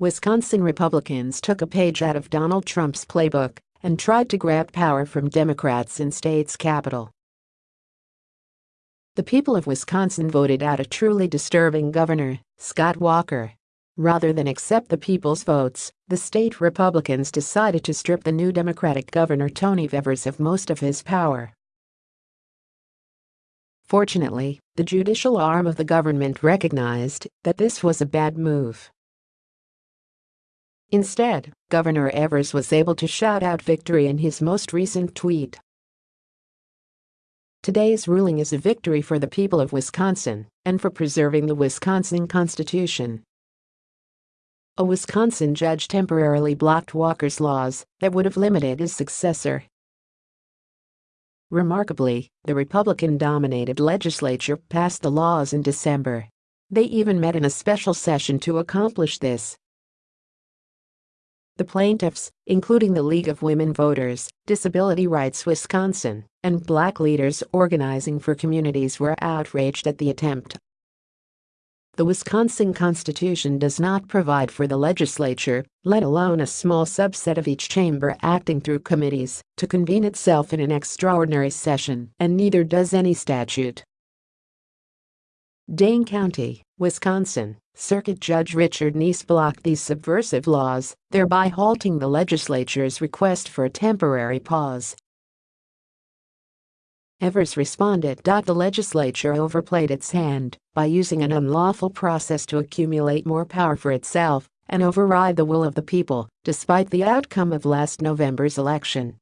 Wisconsin Republicans took a page out of Donald Trump's playbook and tried to grab power from Democrats in state's capital. The people of Wisconsin voted out a truly disturbing governor, Scott Walker. Rather than accept the people's votes, the state Republicans decided to strip the new Democratic governor Tony Evers of most of his power. Fortunately, the judicial arm of the government recognized that this was a bad move. Instead, Governor Evers was able to shout out victory in his most recent tweet. Today's ruling is a victory for the people of Wisconsin and for preserving the Wisconsin Constitution. A Wisconsin judge temporarily blocked Walker's laws that would have limited his successor. Remarkably, the Republican-dominated legislature passed the laws in December. They even met in a special session to accomplish this. The plaintiffs, including the League of Women Voters, Disability Rights Wisconsin, and Black Leaders Organizing for Communities were outraged at the attempt. The Wisconsin Constitution does not provide for the legislature, let alone a small subset of each chamber acting through committees, to convene itself in an extraordinary session, and neither does any statute. Dane County, Wisconsin, Circuit Judge Richard Niess blocked these subversive laws, thereby halting the legislature's request for a temporary pause. Evers responded. The legislature overplayed its hand by using an unlawful process to accumulate more power for itself and override the will of the people, despite the outcome of last November's election.